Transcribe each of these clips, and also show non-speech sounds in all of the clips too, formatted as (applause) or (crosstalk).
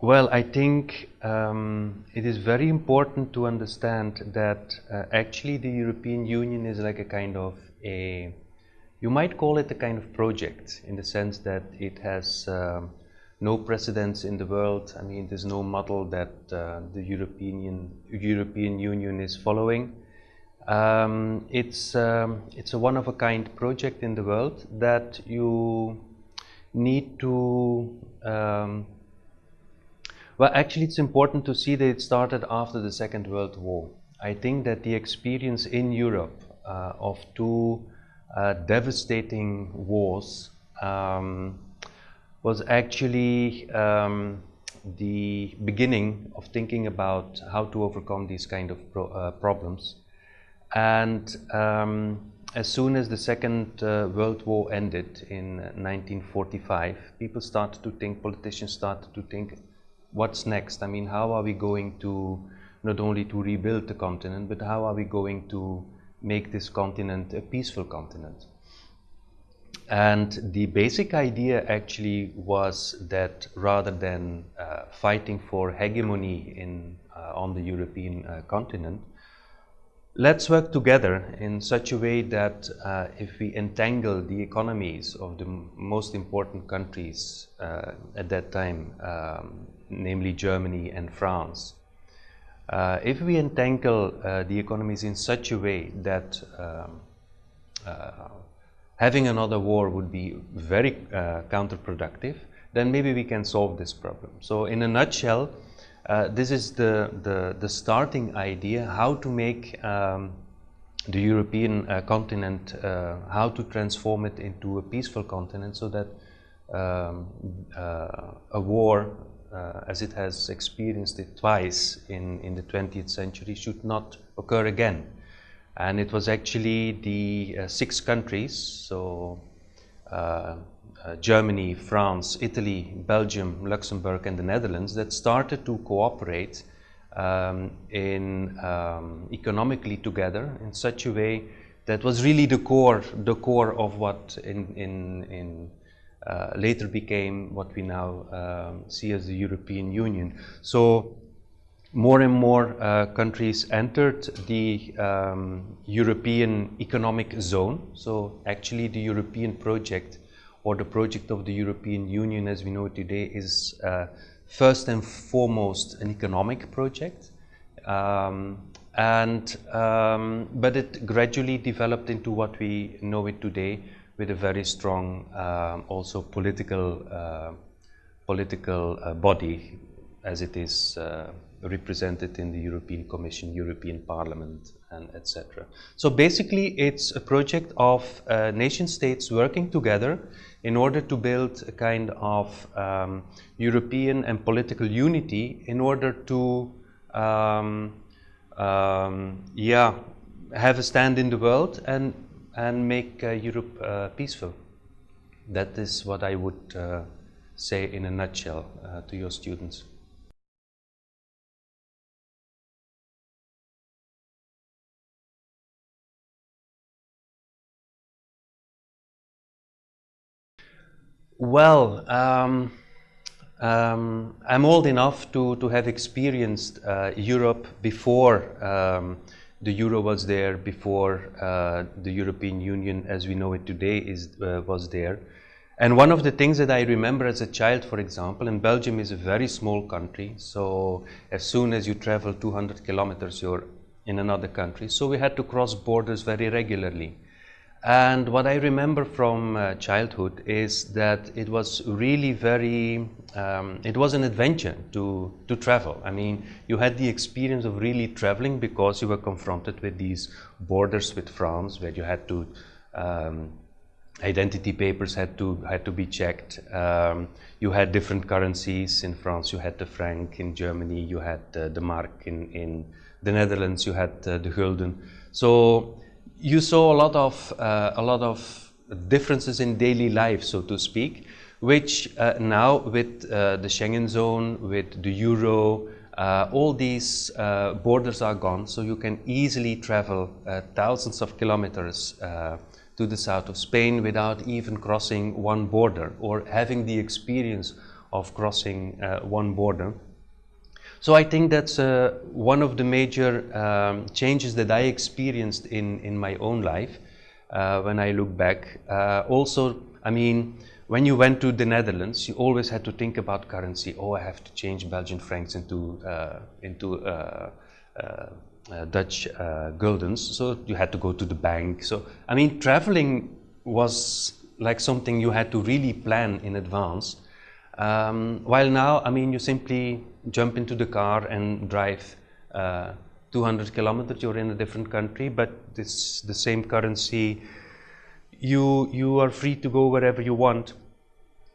Well, I think um, it is very important to understand that uh, actually the European Union is like a kind of a, you might call it a kind of project in the sense that it has um, no precedence in the world. I mean, there's no model that uh, the European European Union is following. Um, it's um, it's a one of a kind project in the world that you need to um, well, actually, it's important to see that it started after the Second World War. I think that the experience in Europe uh, of two devastating wars um, was actually um, the beginning of thinking about how to overcome these kind of pro uh, problems. And um, as soon as the Second uh, World War ended in 1945, people started to think, politicians started to think, what's next? I mean, how are we going to not only to rebuild the continent, but how are we going to make this continent a peaceful continent? And the basic idea actually was that rather than uh, fighting for hegemony in, uh, on the European uh, continent, let's work together in such a way that uh, if we entangle the economies of the most important countries uh, at that time, um, namely Germany and France. Uh, if we entangle uh, the economies in such a way that um, uh, having another war would be very uh, counterproductive, then maybe we can solve this problem. So in a nutshell, uh, this is the, the, the, starting idea, how to make um, the European uh, continent, how to transform it into a peaceful continent so that um, a war uh, as it has experienced it twice in, in the 20th century, should not occur again. And it was actually the uh, six countries, so uh, uh, Germany, France, Italy, Belgium, Luxembourg and the Netherlands that started to cooperate um, in um, economically together in such a way that was really the core, the core of what in, in, in later became what we now um, see as the European Union. So more and more uh, countries entered the um, European Economic Zone. So actually the European project or the project of the European Union as we know it today is uh, first and foremost an economic project. Um, and um, but it gradually developed into what we know it today with a very strong um, also political uh, political uh, body as it is uh, represented in the European Commission, European Parliament and etc. So basically it's a project of uh, nation states working together in order to build a kind of um, European and political unity in order to um, um, yeah have a stand in the world and and make uh, Europe uh, peaceful. That is what I would uh, say in a nutshell to your students. Well, um, um, I'm old enough to, to have experienced uh, Europe before um, the euro was there before uh, the European Union as we know it today is, uh, was there. And one of the things that I remember as a child, for example, and Belgium is a very small country, so as soon as you travel 200 kilometers, you're in another country. So we had to cross borders very regularly. And what I remember from uh, childhood is that it was really very, um, it was an adventure to, to travel. I mean, you had the experience of really traveling because you were confronted with these borders with France where you had to, um, identity papers had to, had to be checked. Um, you had different currencies. In France, you had the franc. In Germany, you had uh, the mark. In, in the Netherlands, you had uh, the gulden. So you saw a lot of uh, a lot of differences in daily life, so to speak. which uh, now with uh, the Schengen zone, with the euro, uh, all these uh, borders are gone, so you can easily travel uh, thousands of kilometers to the south of Spain without even crossing one border or having the experience of crossing one border. So I think that's one of the major um, changes that I experienced in, in my own life when I look back. also, I mean, when you went to the Netherlands, you always had to think about currency. Oh, I have to change Belgian francs into uh, into uh, uh, uh Dutch uh, guldens. So you had to go to the bank. So I mean, traveling was like something you had to really plan in advance. Um, while now, I mean, you simply jump into the car and drive uh, 200 kilometers. You're in a different country, but it's the same currency you, you are free to go wherever you want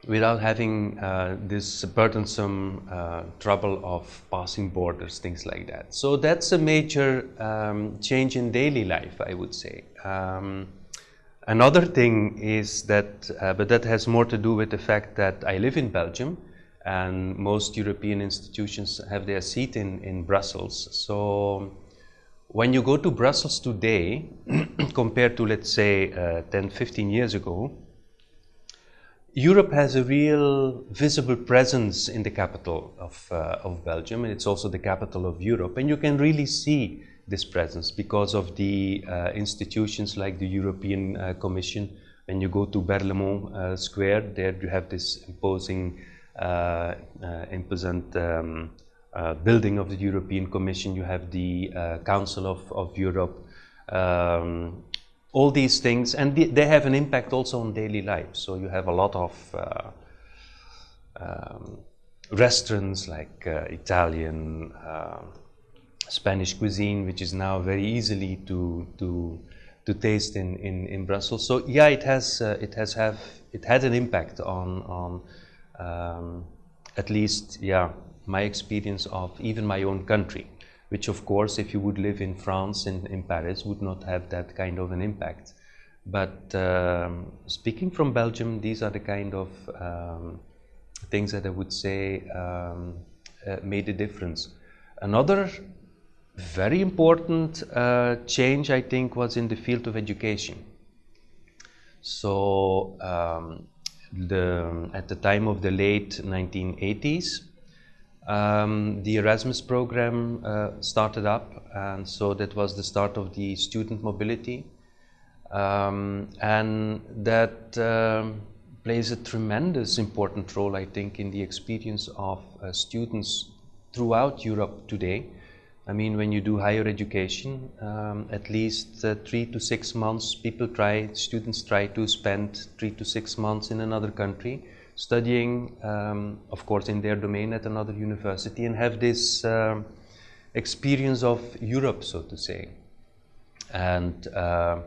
without having uh, this burdensome uh, trouble of passing borders, things like that. So that's a major um, change in daily life, I would say. Um, another thing is that, uh, but that has more to do with the fact that I live in Belgium and most European institutions have their seat in, in Brussels. So when you go to Brussels today, (clears throat) compared to let's say uh, 10, 15 years ago, Europe has a real visible presence in the capital of, uh, of Belgium, and it's also the capital of Europe. And you can really see this presence because of the uh, institutions like the European uh, Commission. When you go to Berlaymont uh, Square, there you have this imposing, uh, uh, imposant um, uh, building of the European Commission, you have the Council of, of Europe, um, all these things, and they have an impact also on daily life. So you have a lot of um, restaurants like Italian, Spanish cuisine, which is now very easily to to to taste in, in, in Brussels. So yeah, it has uh, it has have it had an impact on on um, at least yeah my experience of even my own country, which of course, if you would live in France, in, in Paris, would not have that kind of an impact. But um, speaking from Belgium, these are the kind of um, things that I would say um, uh, made a difference. Another very important uh, change, I think, was in the field of education. So, um, the, at the time of the late 1980s, um, the Erasmus program uh, started up, and so that was the start of the student mobility. Um, and that um, plays a tremendous important role, I think, in the experience of uh, students throughout Europe today. I mean, when you do higher education, um, at least uh, three to six months, people try, students try to spend three to six months in another country studying, um, of course, in their domain at another university and have this um, experience of Europe, so to say. And uh,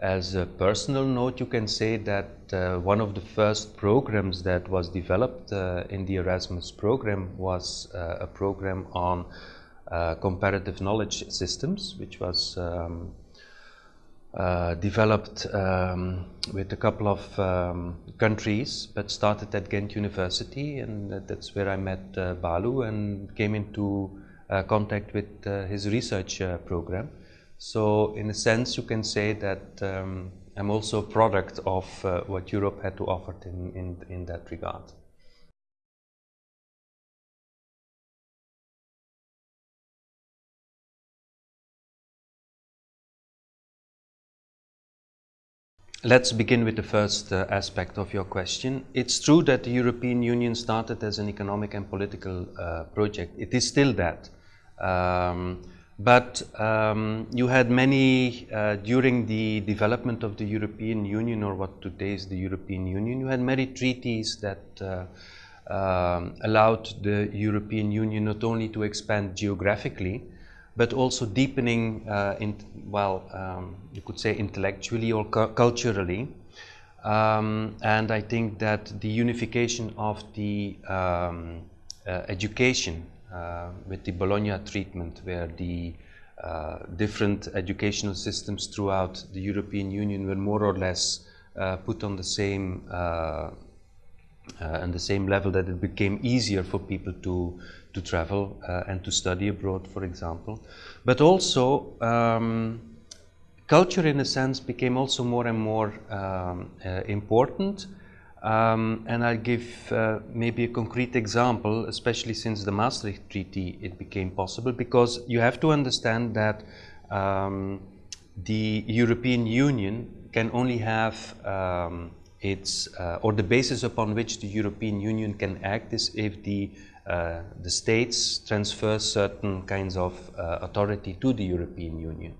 as a personal note, you can say that uh, one of the first programs that was developed uh, in the Erasmus program was uh, a program on uh, comparative knowledge systems, which was um, uh, developed um, with a couple of um, countries, but started at Ghent University, and that's where I met uh, Balu and came into uh, contact with uh, his research uh, program. So, in a sense, you can say that um, I'm also a product of what Europe had to offer in, in, in that regard. Let's begin with the first uh, aspect of your question. It's true that the European Union started as an economic and political uh, project. It is still that. Um, but um, you had many, uh, during the development of the European Union, or what today is the European Union, you had many treaties that uh, um, allowed the European Union not only to expand geographically, but also deepening, uh, in, well, um, you could say intellectually or cu culturally. Um, and I think that the unification of the um, uh, education uh, with the Bologna treatment, where the uh, different educational systems throughout the European Union were more or less uh, put on the same uh, and the same level that it became easier for people to to travel uh, and to study abroad, for example. But also, um, culture in a sense became also more and more um, uh, important. Um, and I'll give uh, maybe a concrete example, especially since the Maastricht Treaty it became possible, because you have to understand that um, the European Union can only have um, its, uh, or the basis upon which the European Union can act is if the uh, the states transfer certain kinds of uh, authority to the European Union.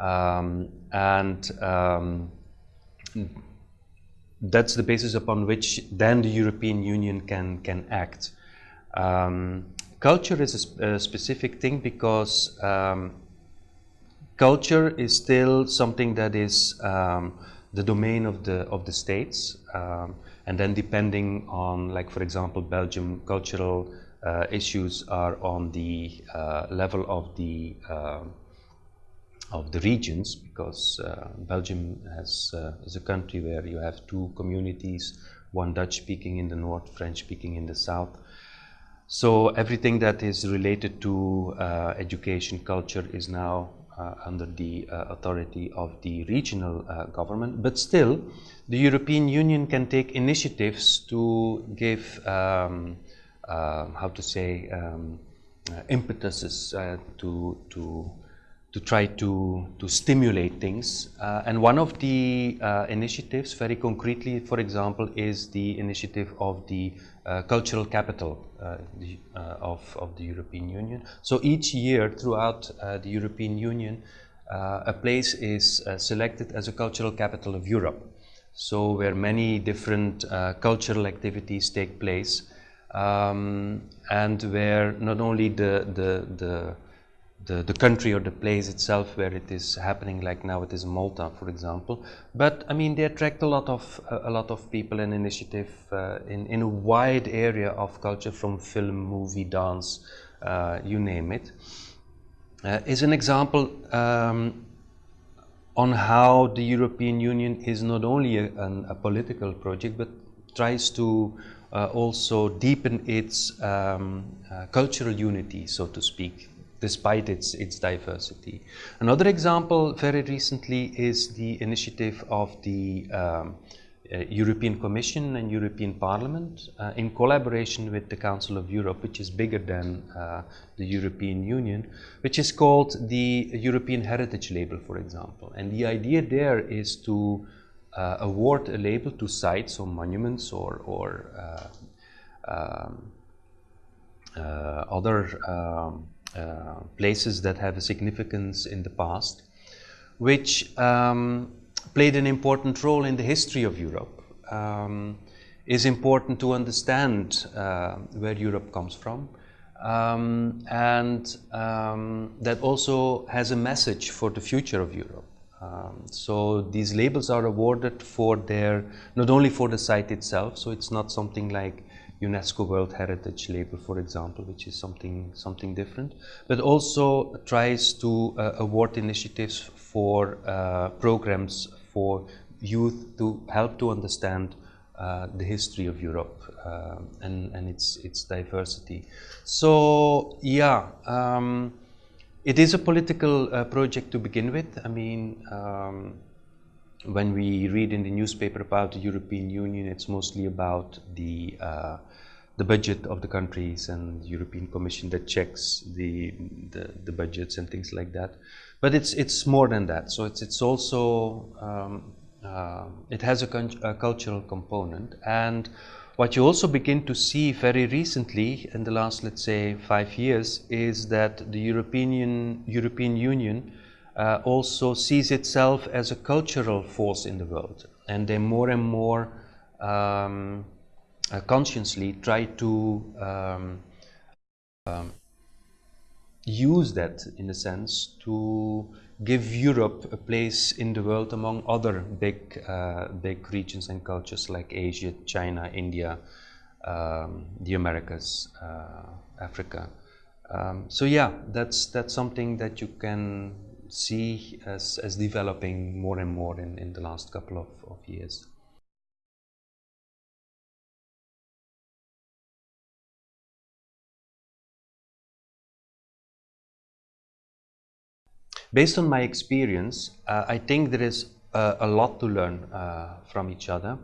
Um, and um, that's the basis upon which then the European Union can, can act. Um, culture is a, sp a, specific thing because um, culture is still something that is um, the domain of the, of the states. Um, and then depending on, like for example, Belgium, cultural uh, issues are on the uh, level of the uh, of the regions because uh, Belgium has uh, is a country where you have two communities, one Dutch speaking in the north, French speaking in the south. So everything that is related to education, culture is now under the uh, authority of the regional uh, government. But still, the European Union can take initiatives to give, um, how to say, um, impetuses to, to to try to, to stimulate things. Uh, and one of the uh, initiatives, very concretely, for example, is the initiative of the uh, cultural capital uh, the, uh, of, of the European Union. So each year throughout uh, the European Union, a place is selected as a cultural capital of Europe. So where many different cultural activities take place um, and where not only the, the, the the, the country or the place itself where it is happening like now it is Malta for example but I mean they attract a lot of a lot of people and initiative uh, in, in a wide area of culture from film, movie, dance, uh, you name it. Uh, is an example um, on how the European Union is not only a, an, a political project but tries to uh, also deepen its um, uh, cultural unity so to speak despite its, its diversity. Another example very recently is the initiative of the um, uh, European Commission and European Parliament uh, in collaboration with the Council of Europe, which is bigger than uh, the European Union, which is called the European Heritage Label, for example. And the idea there is to uh, award a label to sites or monuments or, or uh, um, uh, other um, uh, places that have a significance in the past, which um, played an important role in the history of Europe. Um, is important to understand uh, where Europe comes from. Um, and um, that also has a message for the future of Europe. Um, so these labels are awarded for their, not only for the site itself, so it's not something like UNESCO World Heritage label, for example, which is something something different, but also tries to uh, award initiatives for uh, programs for youth to help to understand uh, the history of Europe uh, and, and its, its diversity. So, yeah, um, it is a political uh, project to begin with. I mean, um, when we read in the newspaper about the European Union, it's mostly about the uh, the budget of the countries and the European Commission that checks the, the, the budgets and things like that. But it's it's more than that. So it's it's also um, uh, it has a, a, cultural component and what you also begin to see very recently in the last let's say five years is that the European European Union uh, also sees itself as a cultural force in the world and they more and more um, uh, consciously try to um, um, use that in a sense to give Europe a place in the world among other big uh, big regions and cultures like Asia, China, India, um, the Americas, uh, Africa. Um, so yeah, that's that's something that you can see as, as developing more and more in, in the last couple of, of years. Based on my experience, uh, I think there is uh, a lot to learn uh, from each other.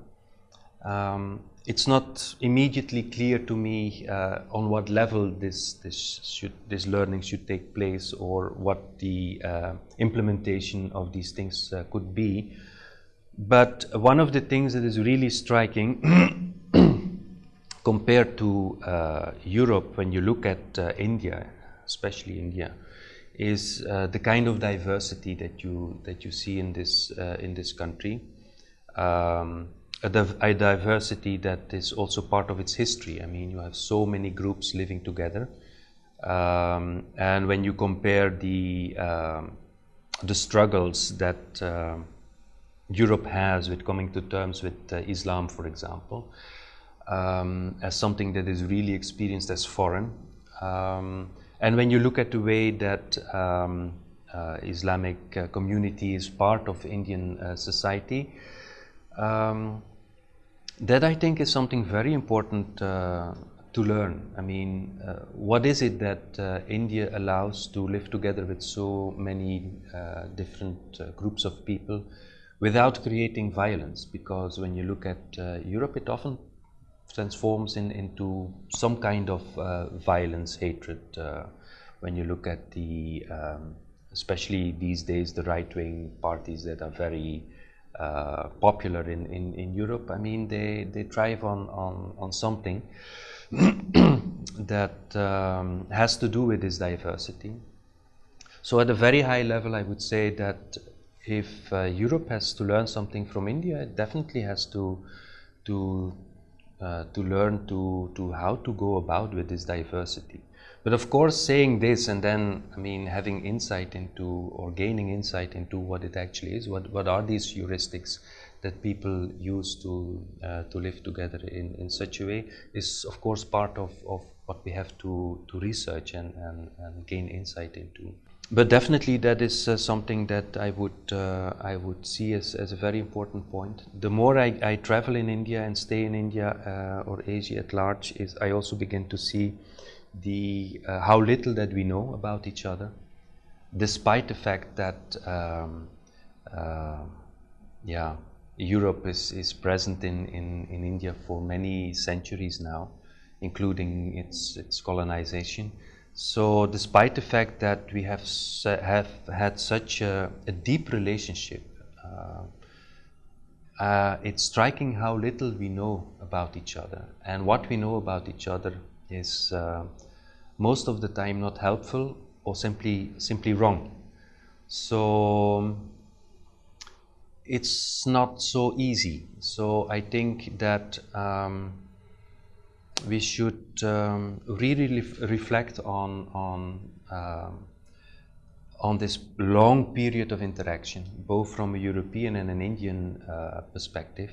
Um, it's not immediately clear to me uh, on what level this this should this learning should take place or what the uh, implementation of these things uh, could be. But one of the things that is really striking (coughs) compared to uh, Europe when you look at uh, India, especially India, is uh, the kind of diversity that you that you see in this in this country. Um, a, div a, diversity that is also part of its history. I mean, you have so many groups living together, um, and when you compare the um, the struggles that uh, Europe has with coming to terms with uh, Islam, for example, um, as something that is really experienced as foreign, um, and when you look at the way that um, uh, Islamic uh, community is part of Indian uh, society. Um, that I think is something very important uh, to learn. I mean, uh, what is it that uh, India allows to live together with so many uh, different uh, groups of people without creating violence? Because when you look at uh, Europe, it often transforms in, into some kind of violence, hatred. when you look at the, um, especially these days, the right-wing parties that are very uh, popular in, in, in Europe. I mean, they, they thrive on, on, on something (clears throat) that um, has to do with this diversity. So at a very high level, I would say that if uh, Europe has to learn something from India, it definitely has to, to, uh, to learn to, to how to go about with this diversity. But of course, saying this and then, I mean, having insight into or gaining insight into what it actually is, what, what are these heuristics that people use to, uh, to live together in, in such a way is, of course, part of, of what we have to, to research and, and, and gain insight into. But definitely that is uh, something that I would, uh, I would see as, as a very important point. The more I, I travel in India and stay in India uh, or Asia at large, is I also begin to see the uh, how little that we know about each other, despite the fact that um, uh, yeah, Europe is, is present in, in, in India for many centuries now, including its, its colonization. So despite the fact that we have, have had such a, a deep relationship, uh, uh, it's striking how little we know about each other. And what we know about each other is uh, most of the time not helpful or simply simply wrong. So it's not so easy. So I think that um, we should um, really reflect on on uh, on this long period of interaction, both from a European and an Indian uh, perspective,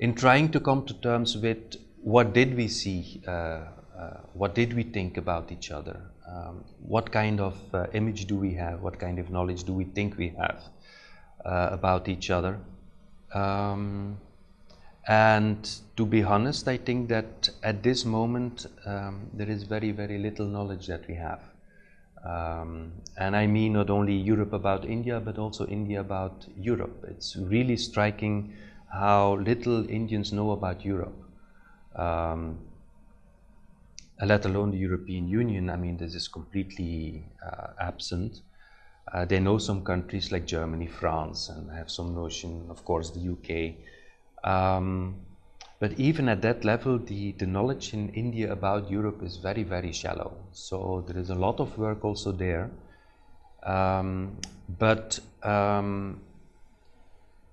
in trying to come to terms with what did we see uh, what did we think about each other? Um, what kind of uh, image do we have? What kind of knowledge do we think we have uh, about each other? Um, and to be honest, I think that at this moment um, there is very, very little knowledge that we have. Um, and I mean not only Europe about India, but also India about Europe. It's really striking how little Indians know about Europe. Um, let alone the European Union, I mean, this is completely uh, absent. Uh, they know some countries like Germany, France, and have some notion, of course, the UK. Um, but even at that level, the, the knowledge in India about Europe is very, very shallow. So there is a lot of work also there. Um, but um,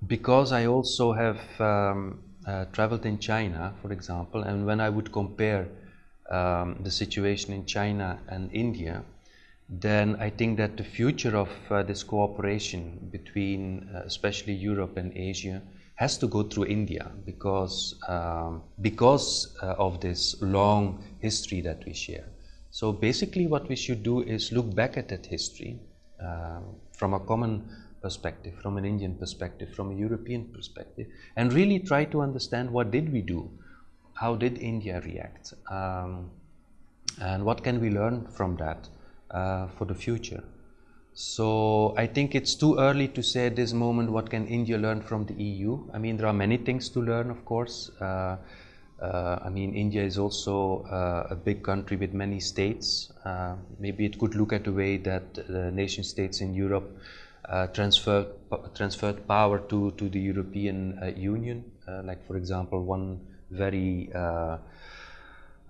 because I also have um, uh, traveled in China, for example, and when I would compare um, the situation in China and India, then I think that the future of uh, this cooperation between uh, especially Europe and Asia has to go through India because, um, because uh, of this long history that we share. So basically what we should do is look back at that history um, from a common perspective, from an Indian perspective, from a European perspective, and really try to understand what did we do how did India react? Um, and what can we learn from that uh, for the future? So I think it's too early to say at this moment what can India learn from the EU. I mean, there are many things to learn, of course. Uh, uh, I mean, India is also uh, a big country with many states. Uh, maybe it could look at the way that the nation states in Europe uh, transferred transferred power to to the European uh, Union. like, for example, one very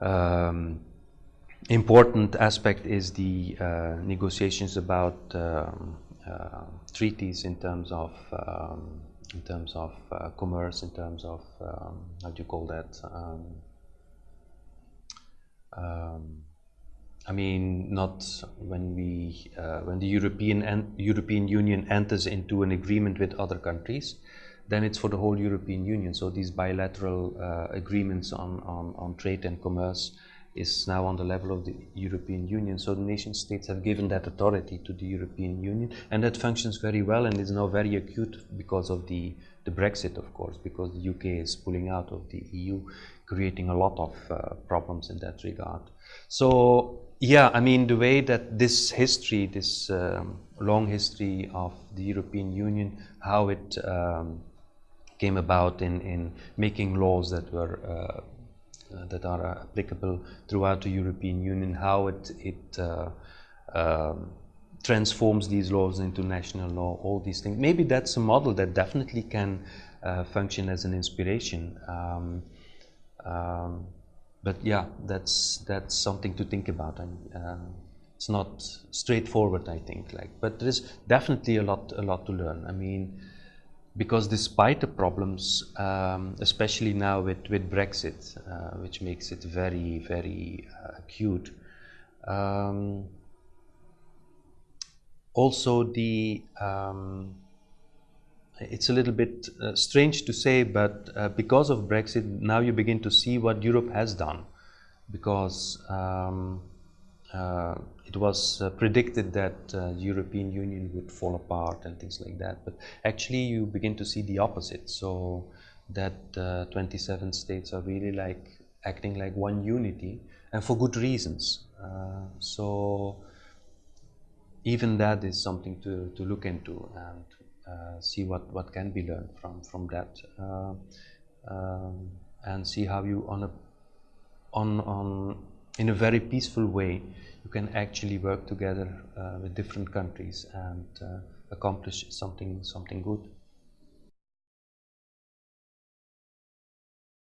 um, important aspect is the uh, negotiations about um, uh, treaties in terms of um, in terms of uh, commerce, in terms of um, how do you call that? Um, um, I mean, not when we uh, when the European European Union enters into an agreement with other countries, then it's for the whole European Union. So these bilateral uh, agreements on, on, on trade and commerce is now on the level of the European Union. So the nation states have given that authority to the European Union and that functions very well and is now very acute because of the, the Brexit, of course, because the UK is pulling out of the EU, creating a lot of uh, problems in that regard. So yeah, I mean, the way that this history, this um, long history of the European Union, how it um, came about in, in making laws that were uh, uh, that are applicable throughout the European Union, how it, it uh, um, transforms these laws into national law, all these things. Maybe that's a model that definitely can uh, function as an inspiration. Um, um, but yeah, that's that's something to think about, and uh, it's not straightforward, I think. Like, but there is definitely a lot a lot to learn. I mean, because despite the problems, um, especially now with, with Brexit, uh, which makes it very, very uh, acute, um, also the, um, it's a little bit uh, strange to say, but uh, because of Brexit, now you begin to see what Europe has done. Because um, it was uh, predicted that uh, European Union would fall apart and things like that. But actually, you begin to see the opposite. So that uh, 27 states are really like acting like one unity, and for good reasons. Uh, so even that is something to, to look into and uh, see what, what can be learned from from that, um, and see how you on a on on in a very peaceful way you can actually work together uh, with different countries and uh, accomplish something something good.